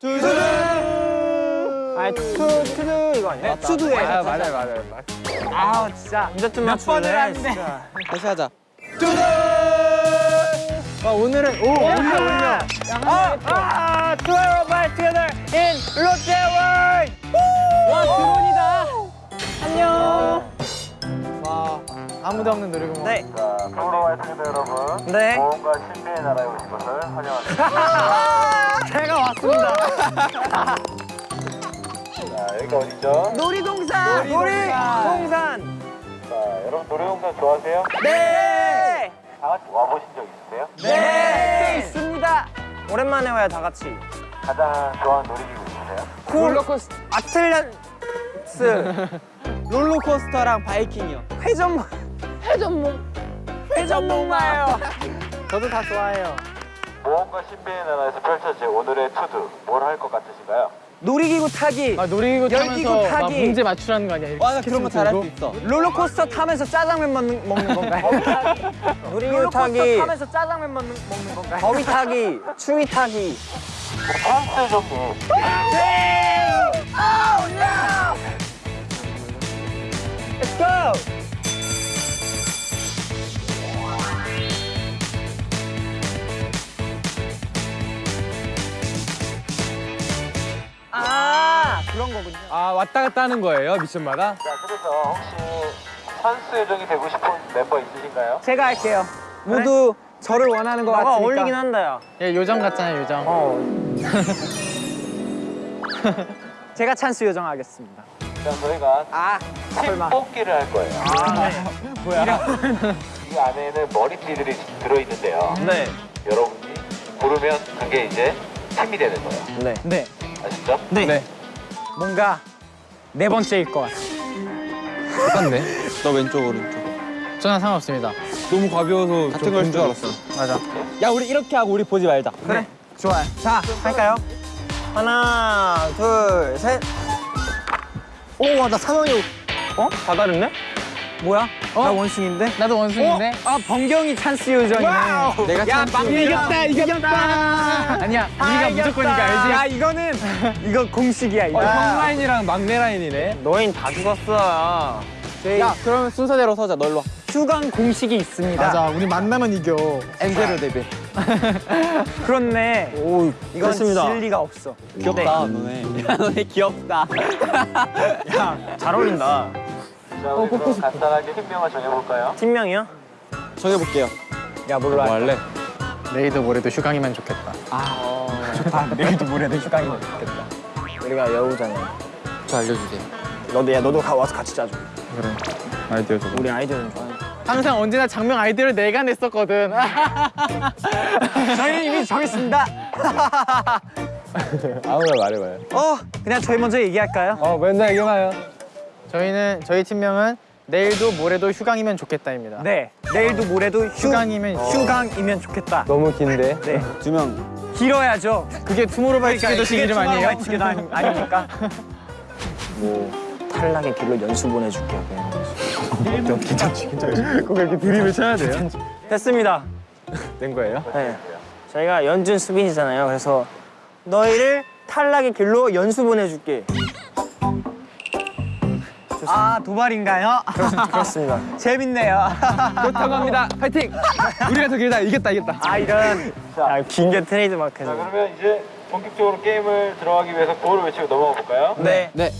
투두. 아니 투 투두 이거 아니야? 네, 투두에. 아 맞아요 맞아요. 맞아요. 아 진짜 좀 맞추네. 하는데. 다시 하자. 아 오늘은 오 올려 올려. 아, 아 투어 바이 투게더 인 롯데월드. 와 드론이다. 안녕. 와 아무도 없는 놀이공원. 네. 자, 서울로 와있습니다 여러분. 네. 모험과 신비의 나라에 오신 것을 환영합니다. 제가 왔습니다. 자, 여기가 어디죠? 놀이동산. 놀이동산. 자, 여러분 놀이동산 좋아하세요? 네. 다 같이 와보신 적 있으세요? 네. 있습니다. 오랜만에 와요 다 같이. 가장 좋아하는 놀이기구 있으세요? 롤러코스터 아틀란스 롤러코스터랑 바이킹이요. 회전목 회전목 회전목 마요. 저도 다 좋아해요. 모험과 신비의 나라에서 펼쳐질 오늘의 투두 뭘 할 것 같으신가요? 놀이기구 타기, 아 놀이기구 열기구 타기. 문제 맞추라는 거 아니야? 와나 그런 거 잘할 수 있어. 롤러코스터 타면서 짜장면 먹는, 먹는 건가요? 놀이기구 타기, 타면서 짜장면 먹는, 먹는 건가요? 거위 타기, 추위 타기. 찬스 정리. Let's go! 아 그런 거군요. 아 왔다 갔다 하는 거예요 미션마다? 자, 그래서 혹시 찬스 요정이 되고 싶은 멤버 있으신가요? 제가 할게요. 모두 저를 원하는 거 같으니까. 어울리긴 한다 야. 얘 요정 같잖아요 요정. 어. 제가 찬스 요정하겠습니다. 자, 저희가 아팀 설마. 뽑기를 할 거예요. 뭐야? 이 안에는 머리띠들이 들어있는데요. 네. 여러분이 고르면 그게 이제 팀이 되는 거예요. 네. 네. 아시죠? 네. 뭔가 네 번째일 것 같아. 똑같네. 너 왼쪽 오른쪽. 저는 상관없습니다. 너무 가벼워서 같은 걸줄 알았어. 맞아. 야 우리 이렇게 하고 우리 보지 말자. 그래. 좋아요. 자, 할까요? 하나, 둘, 셋. 오, 와, 나 사망이. 어? 다 다르네? 뭐야? 나 원숭인데? 나도 원숭인데. 어? 아, 번경이 찬스 요정이네. 내가 찬스 이겼다, 이겼다. 아니야 아, 우리가 무조건이니까 알지? 야, 이거는 이거 공식이야, 이거. 어, 형 라인이랑 막내 라인이네. 너흰 다 죽었어. 저희 야 그러면 순서대로 서자. 널로 와. 휴강 공식이 있습니다. 우리 만나면 이겨. 엔제로 데뷔. 그렇네. 오, 이건 그렇습니다. 진리가 없어. 귀엽다 너네. 야 너네 귀엽다. 야, 잘 어울린다. 자, 우리 그럼 간단하게 팀명을 정해볼까요? 팀명이요? 정해볼게요. 야, 뭘로 할까? 할래? 내일도 모레도 휴강이면 좋겠다. 좋다. 내일도 모레도 휴강이면 좋겠다. 우리가 여우잖아. 저 알려주세요. 너도 야 너도 가 와서 같이 짜줘. 그래. 아이디어 줘. 우리 아이디어는 좋아해. 항상 언제나 작명 아이디어를 내가 냈었거든. 저희 이미 정했습니다. 아무나 말해봐요. 어, 그냥 저희 먼저 얘기할까요? 어 맨날 얘기해봐요. 저희는 저희 팀명은 내일도 모레도 휴강이면 좋겠다입니다. 네. 내일도 모레도 휴, 휴강이면 휴강이면 좋겠다. 너무 긴데. 네. 두 명. 길어야죠. 그게 투모로우바이투게더식 그게 이름 아니에요? 투모로우바이투게더 아니- 아닙니까? 뭐 탈락의 길로 연수 보내줄게요. 그냥. 괜찮지 괜찮지. 꼭 이렇게 드립을 쳐야 돼요? 됐습니다. 된 거예요? 네. 저희가 연준 수빈이잖아요. 그래서 너희를 탈락의 길로 연수 보내줄게. 아 도발인가요? 그렇 습니다. 재밌네요. 그렇다고 합니다. 파이팅! 우리가 더 길다. 이겼다 이겼다. 아 이런 긴 게 트레이드 자, 마크죠. 그러면 이제 본격적으로 게임을 들어가기 위해서 구호를 외치고 넘어가 볼까요? 네. 네.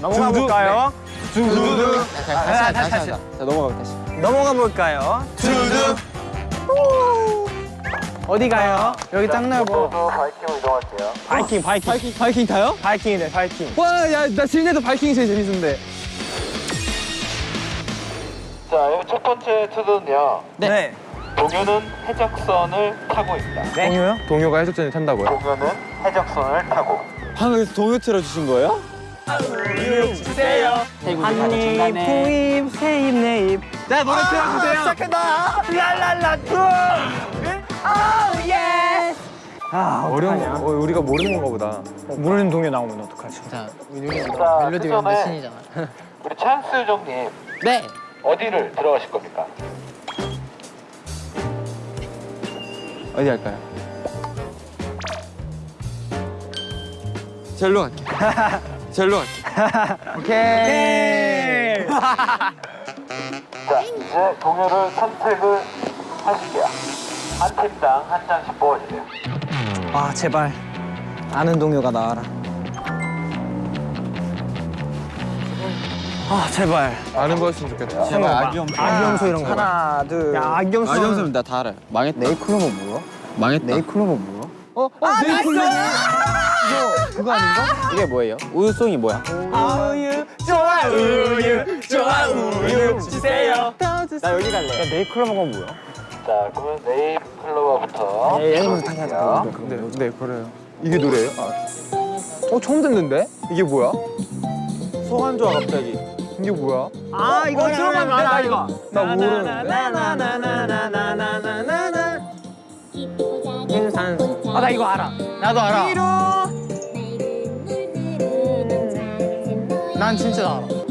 넘어가 볼까요? To do. 다시 아. 다시, 다시. 자 넘어가 다시. 넘어가 볼까요? 어디 가요? 여기 짱 넓어. 저도 바이킹으로 이동할게요. 바이킹 바이킹 바이킹 바이킹 타요? 바이킹이네 바이킹. 와, 야, 나 실내도 바이킹이 제일 재밌는데. 자, 여기 첫 번째 to do는요. 네. 동요는 해적선을 타고 있다. 네. 동요요? 동요가 해적선을 탄다고요? 동요는 해적선을 타고. 방금 동요 틀어주신 거예요? 주세요. 한입 후입 세입 내입. 자, 노래 틀어주세요. 시작한다. 랄랄라 두. 아 예. 아 어려운 어려운 거, 어, 우리가 모르는 건가 보다. 모르는 동요 나오면 어떡하지? 자, 우리 자, 멜로디 그 신이잖아. 우리 찬스 요정님 네. 어디를 들어가실 겁니까? 어디 할까요? 젤로 갈게. 젤로 갈게. 오케이. 자, 이제 동요를 선택을 하실게요. 한 팀당 한 장씩 뽑아주세요. 아 제발 아는 동요가 나와라. 아 제발. 아는 거였으면 좋겠다. 제발 악염. 악영소 이런 거. 하나 둘. 야 악영소. 악염소는 나다 알아요. 망했다. 네이클로버 뭐야? 망했다. 네이클로버 뭐야? 어? 어? 네이클로버. 이거 그거 아닌가? 이게 뭐예요? 우유송이 뭐야? 우유 좋아 우유 좋아 우유 주세요. 나 여기 갈래. 야 네이클로버가 뭐야? 자, 그러면 네잎 클로버부터. 얘부터 다시 하자. 네, 네, 그래요. 이게 노래예요? 아. 어 처음 듣는데? 이게 뭐야? 소환 좋아 갑자기. 이게 뭐야? 아 이거 들어가면 나 이거. 나 모르는데. 인산. 아나 이거 알아. 나도 알아. 난 진짜 알아.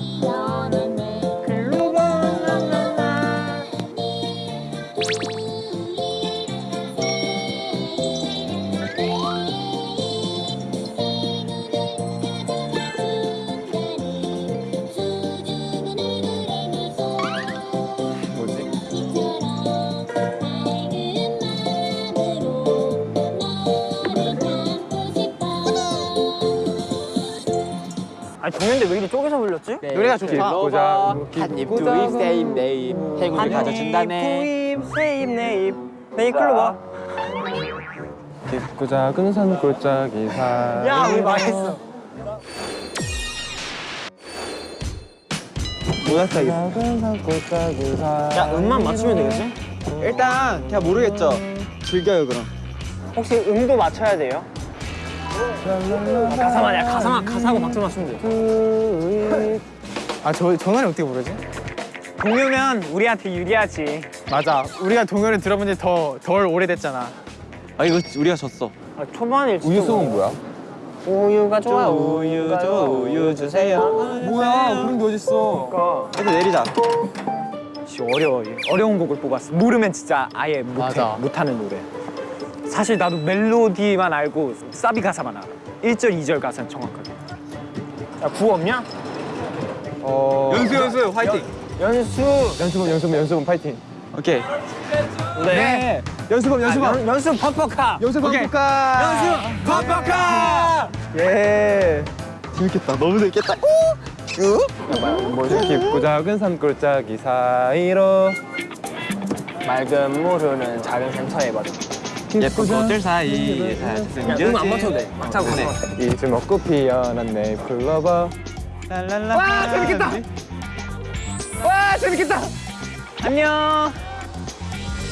아니 동현데 왜 이리 쪼개서 불렸지? 노래가 좋다. 한입 두입 세입 네입 행운을 가져준다네. 두입 세입 네입 네이클로버. 깊고 작은 산 골짜기 사. 야 우리 망했어. 사. 야 음만 맞추면 되겠지? 일단 그냥 모르겠죠. 즐겨요 그럼. 혹시 음도 맞춰야 돼요? 가사만 야 가사만 가사하고 박자 맞추면 돼. 아, 저, 저 노래 어떻게 부르지? 동요면 우리한테 유리하지. 맞아. 우리가 동요를 들어본 지 더, 덜 오래됐잖아. 아 이거 우리가 졌어. 아, 초반일 우유송은 뭐야? 우유가 좋아 우유 좋아 우유 주세요. 뭐야? 그런 게 어딨어? 그러니까 일단 내리자. 씨, 어려워 어려운 곡을 뽑았어. 모르면 진짜 아예 못해. 못하는 노래. 사실 나도 멜로디만 알고 사비 가사만 알아. 1절, 2절 가사는 정확하게. 야, 구호 없냐? 어. 연수 연수 화이팅. 연수. 연수범 연수범 연수범 파이팅. 오케이. 네. 연수범 연수범. 연, 연수 팍팍하. 연수범 국가. 연수 팍팍하. 예. 재밌겠다. 너무 재밌겠다. 뭐지? 깊고 작은 산골짜기 사이로 맑은 물 흐르는 작은 샘터에 맞아. 예쁜 꽃들 사이에 야, 음안 맞춰도 돼. 막 차고. 이제 먹고 피어난 내 클로버 랄랄라 와, 재밌겠다. 와, 재밌겠다. 안녕.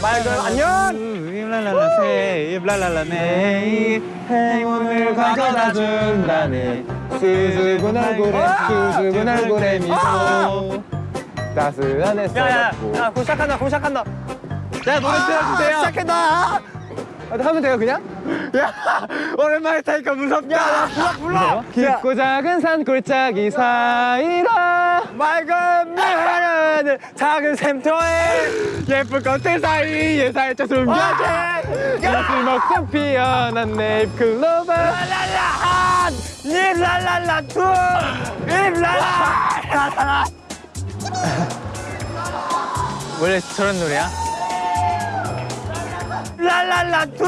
맑은 안녕. 랄랄라 세입 랄랄라 네입 행운을 가져다 준다네 수줍은 얼굴에 수줍은 얼굴에 미소 따스한 햇살 야, 야, 곧 시작한다, 곧 시작한다. 자 노래 틀어주세요 시작한다. 아, 하면 돼요 그냥? 야 오랜만에 타니까 무섭다. 야 불러 불러. 깊고 작은 산 골짜기 사이로 맑은 물 흐르는 작은 샘터에 예쁜 꽃들 사이에 살짝 숨겨진 이슬 먹고 피어난 네잎 클로버 랄랄라 잎 랄랄라 두 잎 랄라. 원래 저런 노래야? 랄랄라 두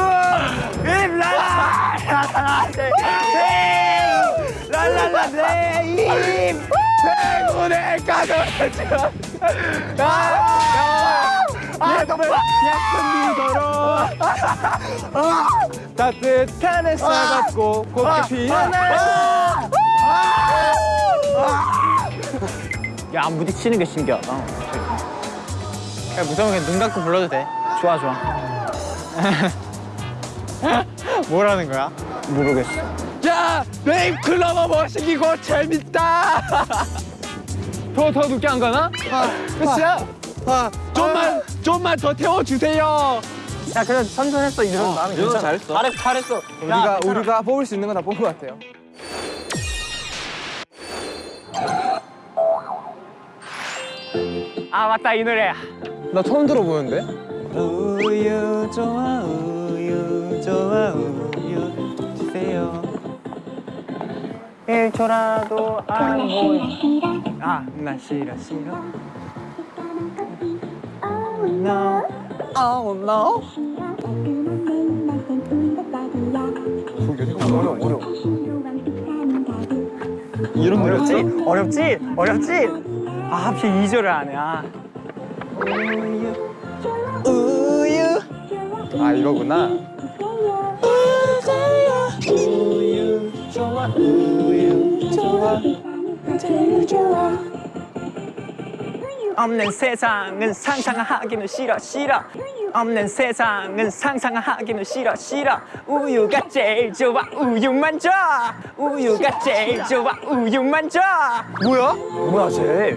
잎 랄라. 랄랄라 네입 행운을 가져다. 예쁜 예쁜 미소로 따뜻한 햇살 받고 곱게 피어날 야 부딪히는 게 신기하다. 야, 무서우면 그냥 눈 감고 불러도 돼. 좋아 좋아 뭐라는 거야? 모르겠어 야 네잎 클로버 멋있고 재밌다 더 더 늦게 안 가나? 끝이야? 좀만 좀만 더 태워주세요 야 그래 선선했어 이 정도 나는 괜찮아 잘했어. 잘했어 잘했어 우리가 우리가 뽑을 수 있는 건 다 뽑은 것 같아요. 아 맞다 이 노래야 나 처음 들어보는데. 우유 좋아 우유 좋아 우유 주세요 1초라도 안 보여 아나 싫어 싫어 No Oh no 어려워 어려워 이런 어렵지? 어렵지? 어렵지? 아 하필 2절을 안 해. 아. 아 이거구나. 우유 좋아 우유 좋아 제일 좋아 없는 세상은 상상하기는 싫어 싫어 없는 세상은 상상하기는 싫어 싫어 우유가 제일 좋아 우유만 줘 우유가 제일 좋아 우유만 줘 뭐야? 뭐야 제일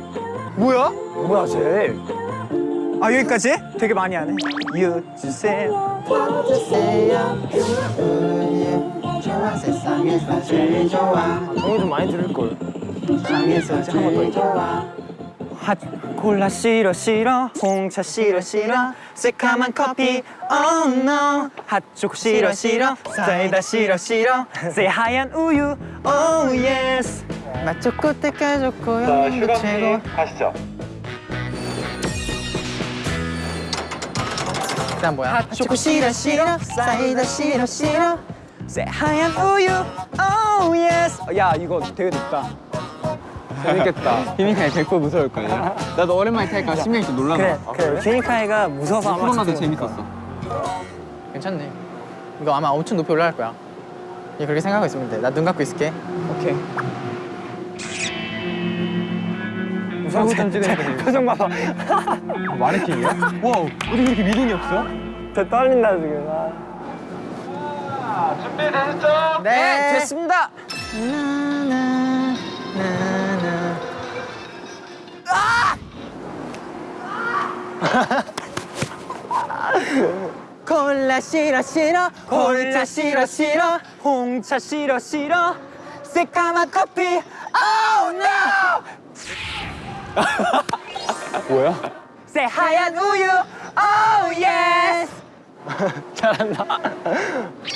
뭐야? 뭐야 제일 아 여기까지? 되게 많이 하네. 유 주세요. 정이 좀 많이 들을걸. 한번더 핫 콜라 싫어 싫어. 홍차 싫어 싫어. 새카만 커피. Oh no. 핫초코 싫어 싫어. 사이다 싫어 싫어. 새하얀 우유. Oh yes. 맛 좋고 때깔 좋고 자, 영양도 최고. 가시죠. 그다음 뭐야? 핫초코 싫어 싫어 사이다 싫어 싫어 새하얀 우유 oh yes 야 이거 되게 높다 재밌겠다. 희민이가 100% 무서울 거야. 나도 오랜만에 타니까 심장이 좀 놀라나. 그래 그래 휴닝카이가 무서워서 아마 코로나도 재밌었어. 괜찮네. 이거 아마 엄청 높이 올라갈 거야. 얘 그렇게 생각하고 있으면 돼. 나 눈 감고 있을게. 오케이 무서워 던지는 표정 봐봐. 마네킹이야? 와 어떻게 그렇게 미동이 없어? 저 떨린다 지금. 아. 자, 준비되셨죠? 네 됐습니다. 콜라 싫어 싫어. 콜라 싫어 싫어. 홍차 싫어 싫어. 새까만 커피. Oh no 뭐야? 새 하얀 우유 oh yes. 잘한다.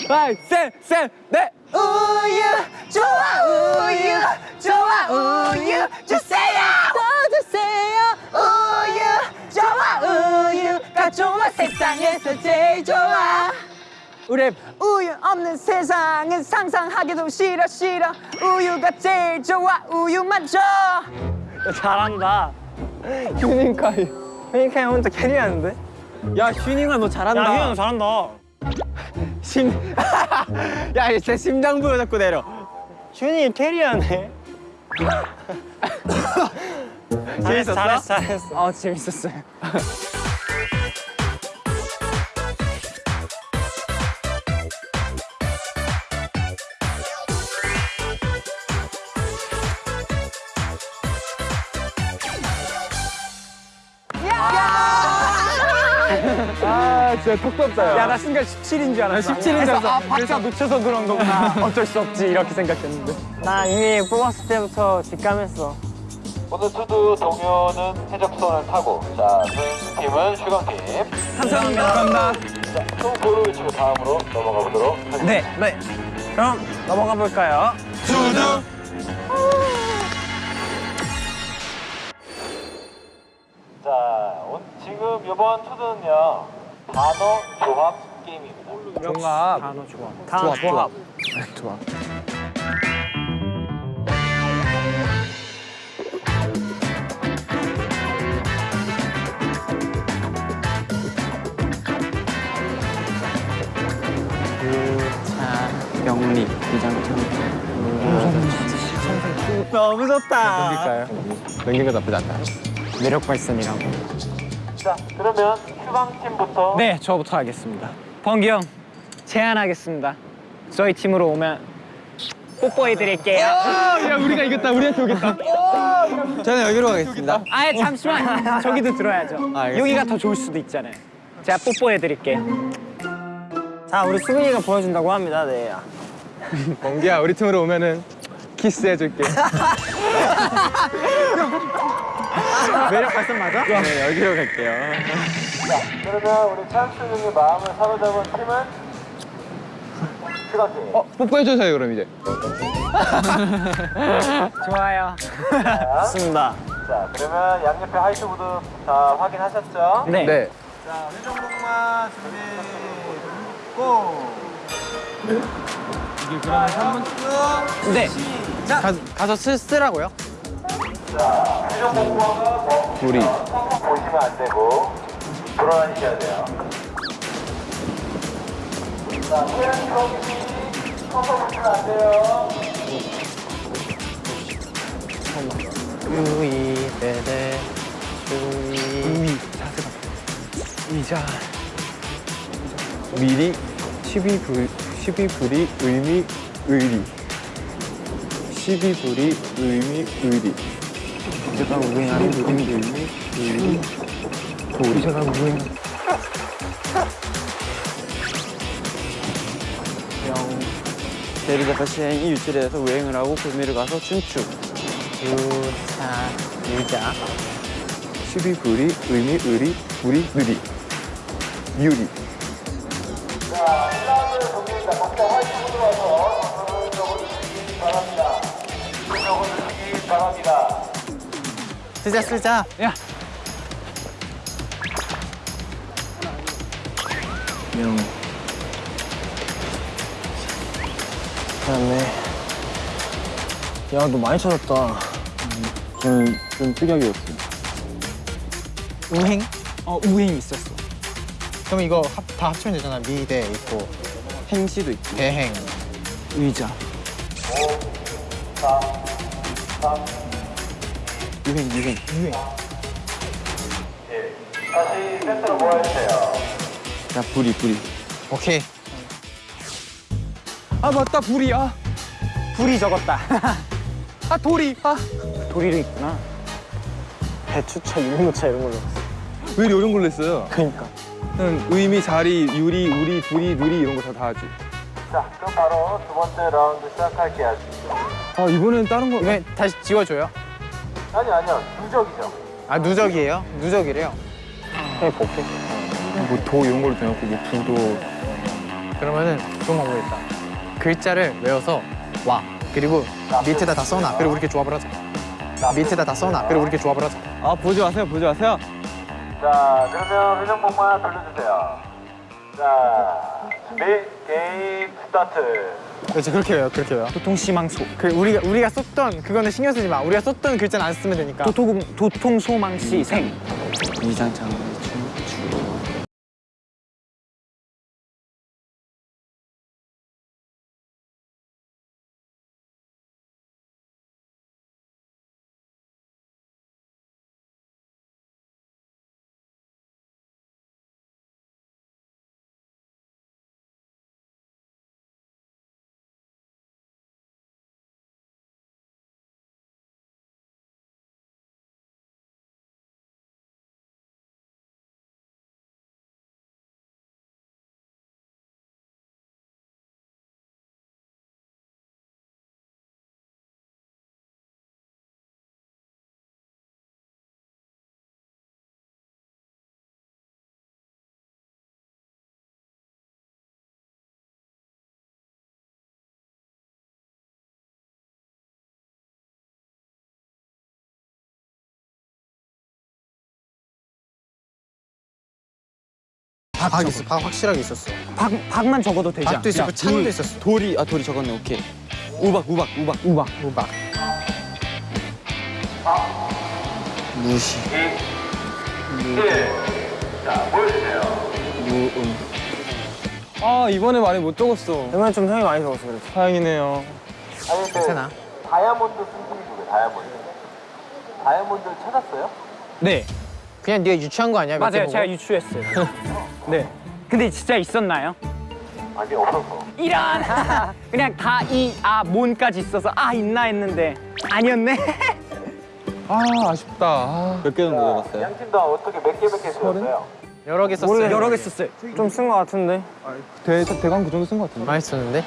하이 셋셋넷. 우유 좋아 우유 좋아 우유. 주세요. 더 주세요. 우유 좋아 우유가 좋아 세상에서 제일 좋아. 우리 우유 없는 세상은 상상하기도 싫어 싫어. 우유가 제일 좋아 우유만 줘 잘한다 휴닝카이 휴닝카이 혼자 캐리하는데? 야 휴닝아 너 잘한다 야 휴닝아 잘한다 심... 야, 제 심장 부여 자꾸 내려. 준이 캐리하네. 재밌었어? 잘했어, 잘했어. 어, 재밌었어요. 진짜 턱덥다. 야, 나 순간 17인 줄 알았어. 17인 줄 알았어. 아, 박자 놓쳐서 그런 거구나. 어쩔 수 없지, 이렇게 생각했는데. 나 이미 뽑았을 때부터 직감했어. 오늘 투두 동요는 해적선을 타고 자, 팀은 휴강팀. 감사합니다. 감사합니다. 자, 또 고를 외치고 다음으로 넘어가 보도록 하겠습니다. 네, 네. 그럼 넘어가 볼까요? 자, 온, 지금 이번 투두는요 단어 조합 게임입니다. 종합. 단어 조합. 단어 조합. 좋아. 명리, 이장창. 너무 좋다. 넘길까요? 넘긴 거 나쁘지 않다. 매력 발산이라고. 자, 그러면 휴강팀부터 네, 저부터 하겠습니다. 번기 형, 제안하겠습니다. 저희 팀으로 오면 뽀뽀해 드릴게요. 야 우리가 이겼다. 우리한테 오겠다. 저는 여기로 가겠습니다. 아예 잠시만. 저기도 들어야죠. 알겠습니다. 여기가 더 좋을 수도 있잖아요. 제가 뽀뽀해 드릴게요. 자, 우리 수근이가 보여준다고 합니다. 네. 범규야 우리 팀으로 오면은 키스 해줄게. 매력 발산 맞아? 네 여기로 갈게요. 그러면 우리 찬스 님의 마음을 사로잡은 팀은. 어 뽀뽀해주세요 그럼 이제. 좋아요. 좋습니다. 자, 그러면 양옆에 화이트보드 다 확인하셨죠? 네. 네. 자, 회전목마 준비. 고! 이게 그러면 3분 끝. 네. 가, 가서 쓰, 쓰라고요? 회전목마가 뭐 우리. 보시면 안 되고 돌아다니셔야 돼요. 자, 태양이 거기 커서 보시면 안 돼요. 우이 베베 우이 자세가 의자 미리 12불 12불이 의미 의리. 12불이 의미 의리. 의자가 우행하는 의미 의미 의리 의자가 우행 대리자파 시행이 유치를 해서 우행을 하고 구미를 가서 춤추. 유자 유자 12불이 의미 의리 불이 느리 유리 자, 1라운드 동료입니다. 각자 화이트보드 와서 적어주시기 바랍니다. 적어주시기 바랍니다. 쓰자 쓰자 야. 명 그다음에 야 너 많이 찾았다. 저는 좀 특이하게였어요 우행? 어 우행 있었어. 그럼 이거 합, 다 합치면 되잖아 미대 있고 행시도 있고. 대행 의자. 유행 유행. 예. 다시 센터로 모여주세요. 야 불이 불이 오케이 아 맞다 불이 아, 불이 적었다. 아 돌이 아 도리도 있구나. 배추차, 유모차 이런 걸로. 왜 이런 걸로 했어요? 그러니까. 는 의미, 자리, 유리, 우리, 불이, 누리 이런 거 다 다 하지. 자, 그럼 바로 두 번째 라운드 시작할게요. 아 이번엔 다른 거. 이번에 다시 지워줘요 아니, 아니요. 누적이죠. 아 누적이에요? 누적이래요 해볼게. 뭐 도 이런 걸로 대놓고 뭐 불도. 그러면은 좋은 방법이 있다 글자를 외워서 와 그리고 밑에다 다 써놔 그리고 이렇게 조합을 하자 밑에다 다 써놔 그리고 이렇게 조합을 하자 아 보지 마세요, 보지 마세요. 자, 그러면 회전목마 돌려주세요. 자, 준비, 게임 스타트. 그렇지 그렇게 외워 그렇게 외워 도통시망소. 그 우리가 우리가 썼던 그거는 신경 쓰지 마 우리가 썼던 글자는 안 쓰면 되니까 도통 도통소망시 생. 이장창. 박, 박 있어 박 확실하게 있었어 박 박만 적어도 되지 않아? 박도 있었고 찬도 있었어 돌이 아 돌이 적었네 오케이. 우박 우박 우박 우박. 우박 무시. 1. 자, 보여주세요. 무음. 아 이번에 많이 못 적었어. 이번에 좀 형이 많이 적었어 그래서. 다행이네요. 괜찮아 다이아몬드 누구예요, 다이아몬드? 다이아몬드를 찾았어요? 네. 그냥 네가 유치한 거 아니야? 맞아요. 제가? 유추했어요. 네. 근데 진짜 있었나요? 아니, 없어서. 이런. 그냥 다 이 아 몬까지 있어서 아 있나 했는데 아니었네. 아 아쉽다. 아. 몇개 정도 적었어요? 양팀 다 어떻게 몇 개 몇 개 쓰셨어요? 여러 개 썼어요 원래 여러 개 썼어요. 좀쓴것 같은데. 대 대강 그 정도 쓴것 같은데. 많이 썼는데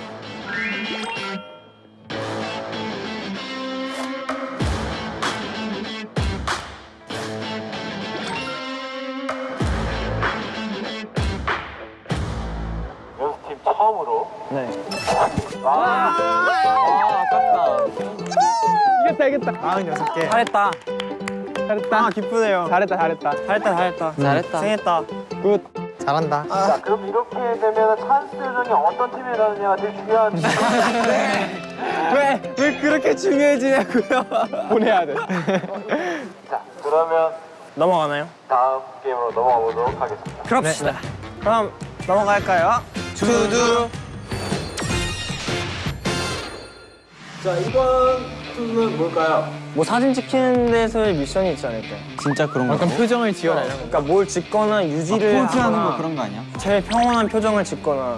46개. 잘했다. 잘했다 아 기쁘네요. 잘했다 잘했다 잘했다 잘했다. 잘했다. 생했다. Good 잘한다. 자, 그럼 이렇게 되면 찬스 요정이 어떤 팀에 가느냐가 되게 중요한 왜? 왜 그렇게 중요해지냐고요 보내야 돼 자, 그러면 넘어가나요? 다음 게임으로 넘어가 보도록 하겠습니다. 그럽시다. 그럼 넘어갈까요? To do. 자, 이번 투는 뭘까요? 뭐 사진 찍히는 데서의 미션이 있지 않을까요? 진짜 그런 거. 약간 표정을 지어라 이런 거. 그러니까 뭘 짓거나 유지를 포즈하는 하거나 거 그런 거 아니야? 제일 평온한 표정을 짓거나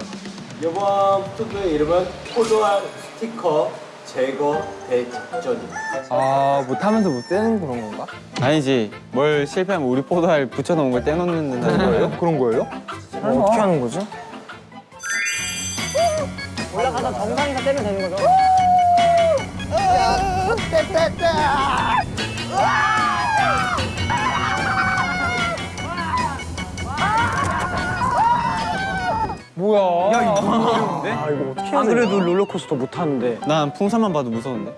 이번 투의 이름은 포도알 스티커 제거 대작전입니다. 아 못하면서 못 떼는 그런 건가? 아니지. 뭘 실패하면 우리 포도알 붙여놓은 걸 떼놓는다는 거예요? 그런 거예요? 뭐 어떻게 하는 거지? 올라가서 정상에서 떼면 되는 거죠? 뭐야? 야 이거 아 이거 어떻게 해야 안 그래도 롤러코스터 못 타는데. 난 풍선만 봐도 무서운데.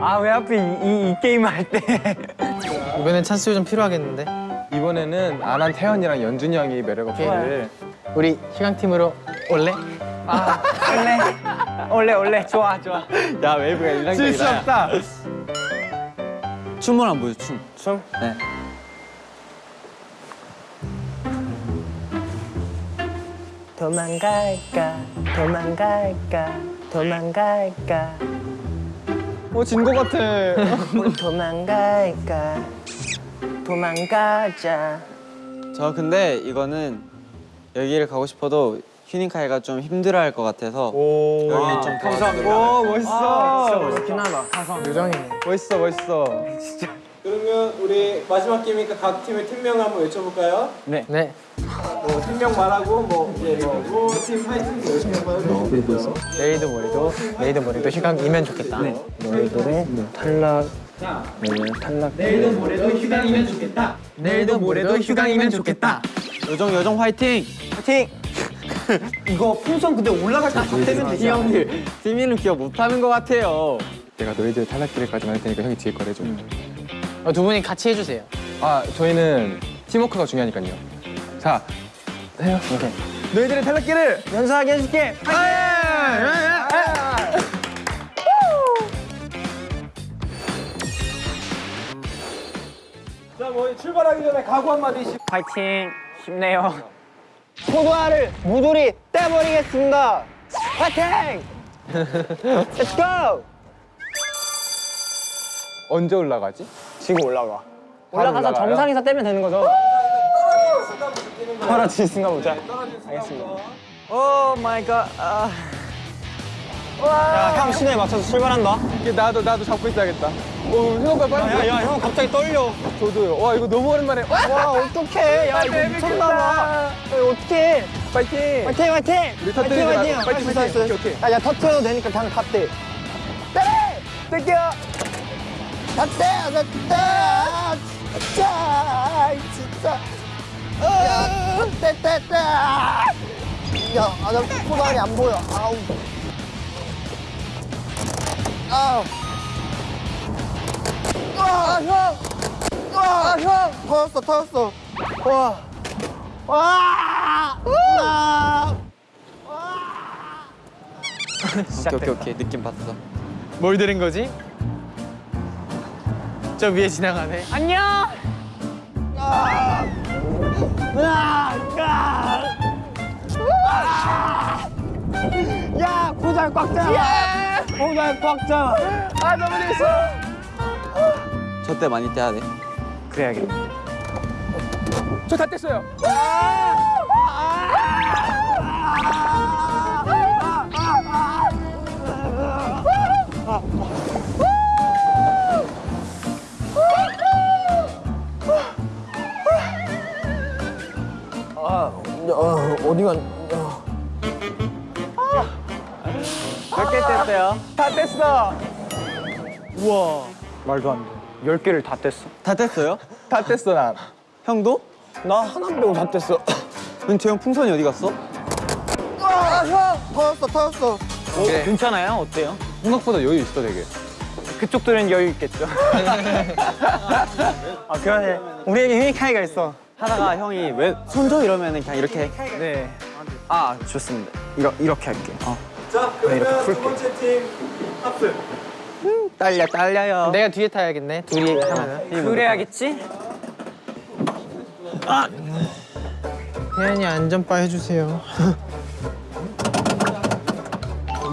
아왜 하필 이, 이, 이 게임을 할 때? 이번엔 찬스 좀 필요하겠는데. 이번에는 안한 태연이랑 연준이 형이 매력 어필을 우리 휴강 팀으로 올래? 원래 원래 원래 좋아 좋아 야 웨이브가 인상적이다. 질수 없다 춤을 안 보여 춤. 춤? 네. 도망갈까 도망갈까 도망갈까 어진 거 같아 도망갈까 도망가자 저 근데 이거는 여기를 가고 싶어도 휴닝카이가 좀 힘들어할 것 같아서 여기 좀 감사합니다. 오 멋있어 멋있긴 하다 요정이네. 멋있어 멋있어 그러면 우리 마지막 게임이니까 각 팀의 팀명을 한번 외쳐볼까요? 네. 뭐 팀명 말하고 뭐 이제 뭐팀 파이팅 열심히 해봐요. 내일도 모레도 내일도 모레도 희강이면 좋겠다. 너희들의 탈락 너희들 탈락 내일도 모레도 휴강이면 좋겠다. 요정 요정 화이팅! 파이팅! 이거 풍선 근데 올라갈 때다 떼면 되지 형들 팀이는 기억 못하는 것 같아요. 내가 너희들 탈락기를까지 만들 테니까 형이 뒤에 거래줘. 어, 두 분이 같이 해주세요. 아 저희는 팀워크가 중요하니까요. 자 해요. 오케이. 너희들의 탈락기를 연습하게 해줄게. 자, 출발하기 전에 각오 한마디씩. 파이팅 힘내요 포도알을 모조리 떼버리겠습니다 파이팅! Let's go! 언제 올라가지? 지금 올라가 올라가서? 정상에서 떼면 되는 거죠? 떨어질 순간 보자 알겠습니다 Oh my god 아. 야형 신호에 맞춰서 출발한다. 이게 나도 나도 잡고 있어야겠다. 오 생각보다 빨리 야야 형 갑자기 떨려. 저도요. 와 이거 너무 오랜만에. 와 어떡해. 야 이거 미쳤나봐. 야, 어떡해. 파이팅. 화이팅 화이팅. 우리 터뜨리지 말고 화이팅. 파이팅, 화이팅. 파이팅. 오케이, 오케이. 야 야 터트려도 되니까 그냥 탑대 때려 뺄게요 탑대 탑대 진짜. 진짜 떼떼떼! 야나 포발이 안 보여. 아우 아우 아, 형! 아, 형! 터졌어, 터졌어. 와. 와! 와! 오케이 오케이 오케이 느낌 봤어. 뭘 들은 거지? 저 위에 지나가네. 안녕. 야, 고잘 꽉잡 아. 고잘 꽉 잡아. 아 너무 재밌어 저때 많이 떼야 돼. 그래야겠네. 저 다 뗐어요 어, 어디가? 몇개 뗐어요? 다 뗐어 우와. 말도 안 돼. 열 개를 다 뗐어. 다 뗐어요? 다 뗐어 난 형도? 나 하나 빼고 다 뗐어. 재형 풍선이 어디 갔어? 터졌어 터졌어 괜찮아요? 어때요? 생각보다 여유 있어 되게. 그쪽 들은 여유 있겠죠 아 그러네 우리에게 휴닝카이가 있어 하다가 형이 왜 손 줘 이러면은 그냥 이렇게 네. 아 좋습니다. 이러, 이렇게 할게. 어. 자 그러면 두 번째 팀 합승. 떨려 떨려요. 내가 뒤에 타야겠네. 둘이 하면은. 그래야겠지? 태연이 안전바 해주세요.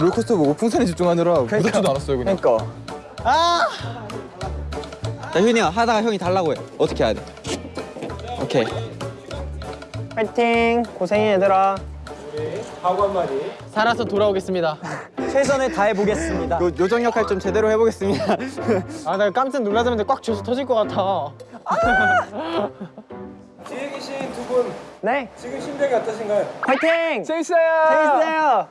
롤코스터 보고 풍선에 집중하느라 무섭지도 않았어요 그냥. 그러니까. 자 휴닝아 하다가 형이 달라고 해 어떻게 해야 돼? 오케이 파이팅. 고생해 얘들아. 살아서 돌아오겠습니다. 최선을 다해 보겠습니다. 요, 요정 역할 좀 제대로 해보겠습니다 아, 나 깜짝 놀라자마자 꽉 쥐어서 터질 것 같아. 뒤에 계신 두 분 네. 지금 심정이 어떠신가요? 파이팅. 재밌어요. 재밌어요.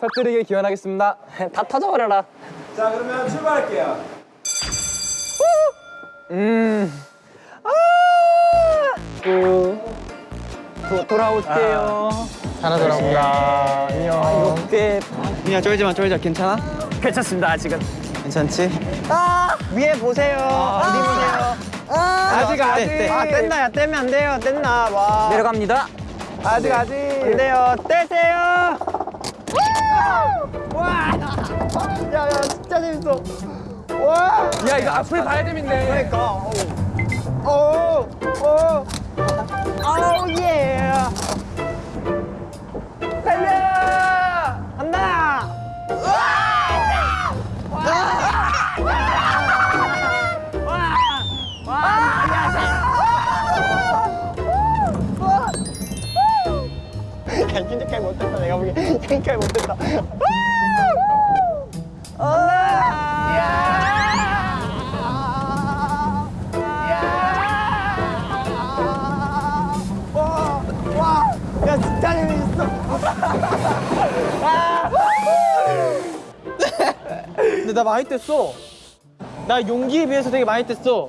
터뜨리길 기원하겠습니다. 다 터져버려라. 자 그러면 출발할게요. 도, 돌아올게요. 살아 돌아온다. 안녕. 이렇게 휴닝아 쫄지마 쫄지마 괜찮아? 괜찮습니다 아직은. 괜찮지? 아 위에 보세요. 어디 보세요. 아직 아직. 네, 네. 아 뗐나 야 떼면 안 돼요 뗐나 와 내려갑니다 아직 아직. 안 돼요 떼세요 와 야 야 진짜 재밌어 야 이거 앞을 봐야 재밌네. 그러니까 오오 아우 예 야, 진짜까지 못했다. 내가 보기엔 못했다. 야, 진짜 재밌어. 근데 나 많이 뗐어. 나 용기에 비해서 되게 많이 뗐어.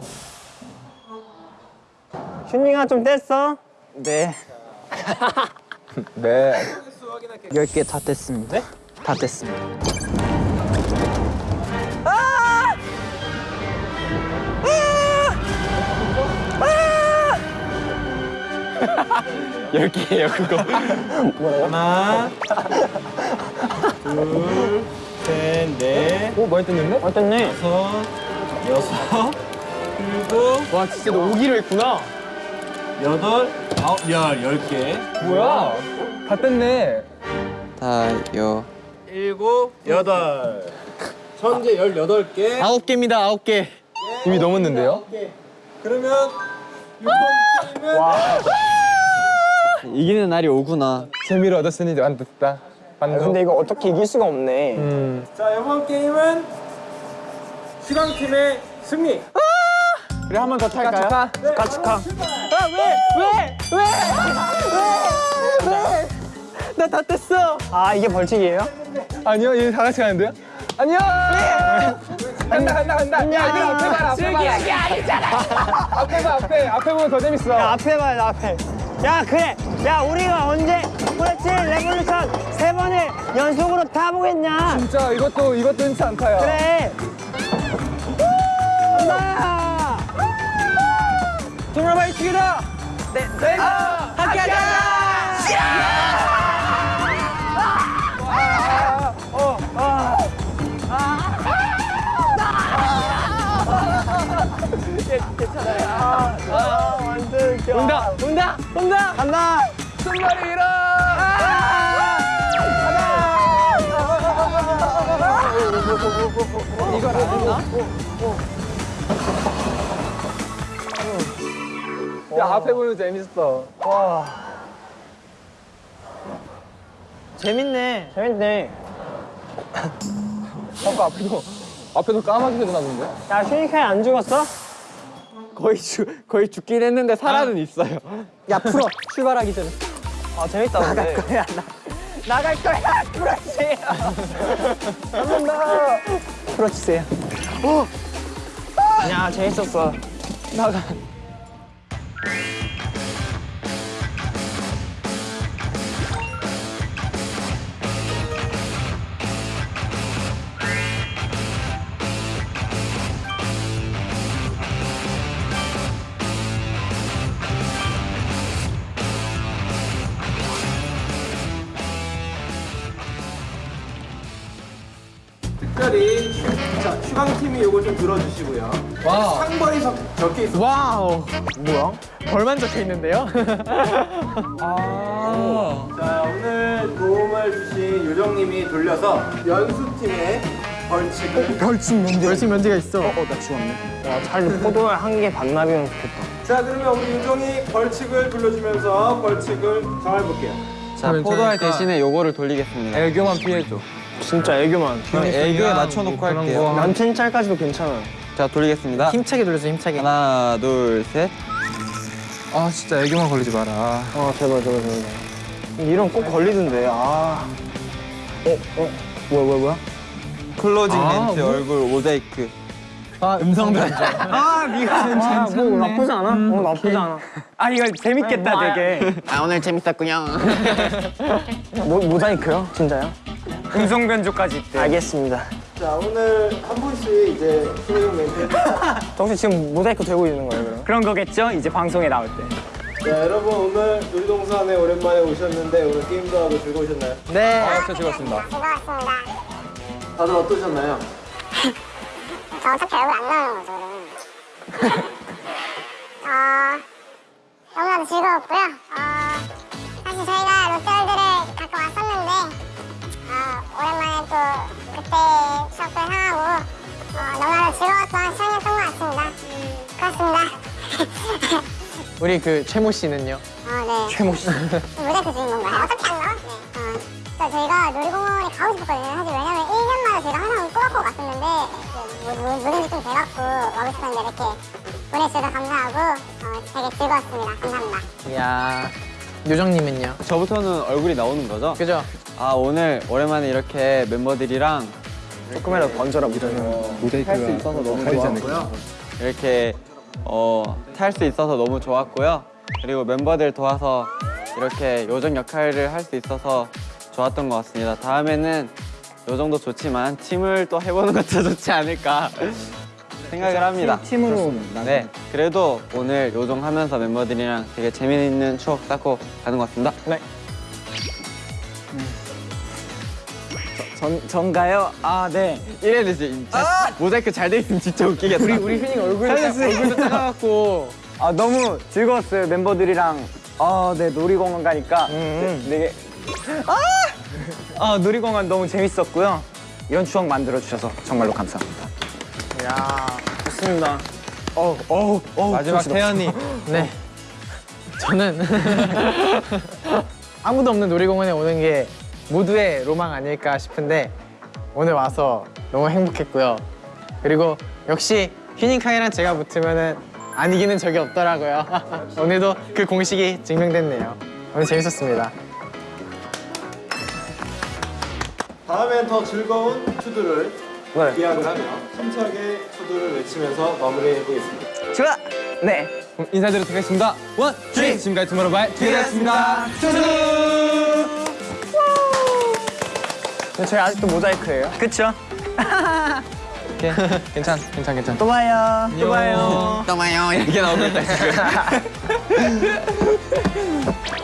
슈닝아 좀 뗐어? 네. 네. 10개 다 뗐습니다. 다 뗐습니다. 열 개예요 그거. 오, 많이 뗐는데? 많이 뗐네. 와, 진짜 너 오기로 했구나. 여덟, 아홉, 열, 열 개. 뭐야? 다 뗐네. 다요 일곱, 여덟. 현재 열여덟 개. 아홉 개입니다, 아홉 개. 이미 넘었는데요? 그러면 이번 게임은 이기는 날이 오구나 재미를 얻었으니 완득다. 반도. 근데 이거 어떻게 이길 수가 없네. 음. 자 이번 게임은 휴강팀의 승리. 그래 한 번 더 탈까요? 축하, 축하. 나 다 뗐어. 아, 이게 벌칙이에요? 아니요, 다 같이 가는데요? 안녕. 간다 간다 간다. 야, 이들 앞에 봐라. 앞에 봐라. 아니잖아. 앞에 봐 앞에 앞에 보면 더 재밌어. 야, 앞에 돼, 앞에. 야, 그래. 야, 우리가 언제 French Revolution 세 번을 연속으로 타보겠냐? 진짜 이것도 이것도 흔치 않다요. 그래. 간다. 많이 튀기다. 네, 네. 함께 하자. 아, 완전 웃겨. 온다, 온다, 온다. 간다. 손발이 일어. 야 앞에 보면 재밌어. 재밌네. 재밌네. 아까 앞에도 앞에도 까마귀 소리 나던데? 야, 슈니카이 안 죽었어? 거의 죽 거의 죽긴 했는데 살아는 있어요 야, 풀어. 출발하기 전에. 아, 재밌다, 나갈 거야, 나. 나갈 거야, 그렇지. 한번 더. 풀어주세요. 야, 재밌었어. 나가. 휴강팀이 요거 좀 들어주시고요. Wow. 상벌이 적- 적혀 있어. Wow. 뭐야? 벌만 적혀 있는데요? 자, 오늘 도움을 주신 요정님이 돌려서 연수팀의 벌칙을. 벌칙 면제. 벌칙 면제가 있어. 어, 나 죽었네. 와, 차라리 포도알 한 개 반납이면 좋겠다. 자, 그러면 우리 요정이 벌칙을 돌려주면서 벌칙을 정해볼게요. 자 포도알 대신에 요거를 돌리겠습니다. 애교만 피해줘. 진짜 애교만. 애교에 맞춰놓고 할게요. 남친 짤까지도 괜찮아. 자 돌리겠습니다. 힘차게 돌려줘, 힘차게. 하나 둘 셋. 아, 진짜 애교만 걸리지 마라. 어, 제발, 제발, 제발. 이런 꼭 걸리던데, 아. 어, 어, 뭐야, 뭐야, 뭐야? 클로징 아, 멘트 얼굴 모자이크. 아, 음성 변조. 아, 뭐 나쁘지 않아? 어, 나쁘지 않아. 아 이거 재밌겠다 되게 아, 오늘 재밌었군요. 모, 모자이크요? 진짜요? 음성 변조까지 있대 알겠습니다. 자, 오늘 한 분씩 이제 플레잉 멘트. 혹시 지금 모자이크 되고 있는 거예요, 그럼? 그런 거겠죠? 이제 방송에 나올 때 자, 여러분 오늘 놀이동산에 오랜만에 오셨는데 오늘 게임도 하고 즐거우셨나요? 네. 아, 진짜 즐거웠습니다. 즐거웠습니다. 다들 어떠셨나요? 저 어차피 얼굴 안 나오는 거죠, 그러면. 어, 너무나도 즐거웠고요. 우리 그 최모 씨는요? 어, 네. 최모 씨. 모자이크 주인공가요? 어떻게 안 나와? 네. 어, 또 저희가 놀이공원에 가고 싶었거든요. 사실 왜냐면 1년마다 저희가 항상 꼬박꼬박 왔었는데 뭐, 뭐, 뭐든지 좀 돼갖고 와고 싶었는데 이렇게 보내주셔서 감사하고 어, 되게 즐거웠습니다. 감사합니다. 이야. 요정님은요? 저부터는 얼굴이 나오는 거죠? 그죠? 아 오늘 오랜만에 이렇게 멤버들이랑 조금이라도 번져라, 무전이. 탈수 있어서 너무 좋았고요. 이렇게 어, 탈 수 있어서 너무 좋았고요. 그리고 멤버들 도와서 이렇게 요정 역할을 할 수 있어서 좋았던 것 같습니다. 다음에는 요정도 좋지만 팀을 또 해보는 것도 좋지 않을까 생각을 합니다. 팀 으로 네, 그래도 오늘 요정 하면서 멤버들이랑 되게 재미있는 추억 쌓고 가는 것 같습니다. 네. 전, 전가요? 아 네. 이래야 되지. 진짜 모자이크 잘돼 있으면 진짜 웃기겠다. 우리 우리 휴닝 얼굴 얼굴도 작아갖고 아 너무 즐거웠어요 멤버들이랑 아 네 놀이공원 가니까 되- 되게 아! 아 놀이공원 너무 재밌었고요 이런 추억 만들어 주셔서 정말로 감사합니다 야. 좋습니다 마지막 태연이. 네. 저는 아무도 없는 놀이공원에 오는 게 모두의 로망 아닐까 싶은데 오늘 와서 너무 행복했고요. 그리고 역시 휴닝카이랑 제가 붙으면은 안 이기는 적이 없더라고요. 오늘도 그 공식이 증명됐네요. 오늘 재밌었습니다. 다음엔 더 즐거운 TO DO를 네. 기약을 하며 힘차게 TO DO를 외치면서 마무리해보겠습니다. 좋아 네 인사드리도록 하겠습니다. One, dream! 지금까지 투모로우바이 투게더였습니다. 근데 저희 아직도 모자이크예요. 그쵸? 괜찮, 괜찮, 괜찮. 또 봐요 또 봐요 또 봐요. 이렇게 나오고 있다 지금.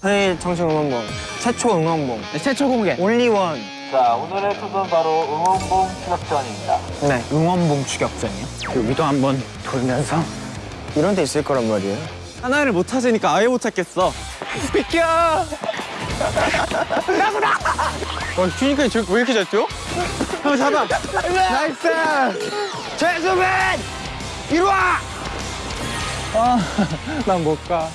저희 정식 응원봉. 최초 응원봉. 최초 공개. 올리원. 자, 오늘의 투는 바로 응원봉 추격전입니다. 네. 응원봉 추격전이요? 여기도 한번 돌면서 이런 데 있을 거란 말이에요. 하나를 못 찾으니까 아예 못 찾겠어. 와 휴닝카이 저왜 이렇게 잘 뛰어? 한번 잡아. 나이스. 최수빈 이리 와 난못 가.